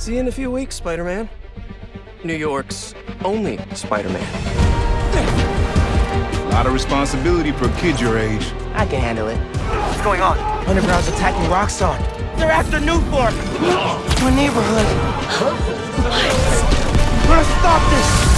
See you in a few weeks, Spider-Man. New York's only Spider-Man. A lot of responsibility for a kid your age. I can handle it. What's going on? Underground's attacking Roxxon. They're after Nuform. My neighborhood. We're gonna stop this.